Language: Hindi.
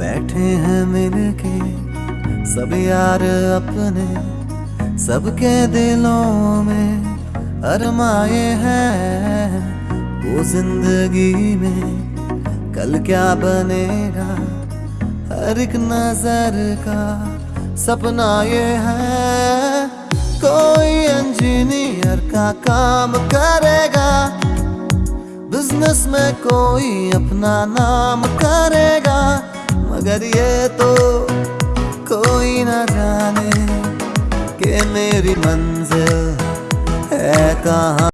हैं मिलके, सब यार अपने, सबके दिलों में अरमाए हैं। वो ज़िंदगी में कल क्या बनेगा? हर एक नज़र का सपना ये है। कोई इंजीनियर का काम करेगा बिज़नेस में कोई अपना नाम करेगा। मगर ये तो कोई ना जाने कि मेरी मंजिल है कहाँ।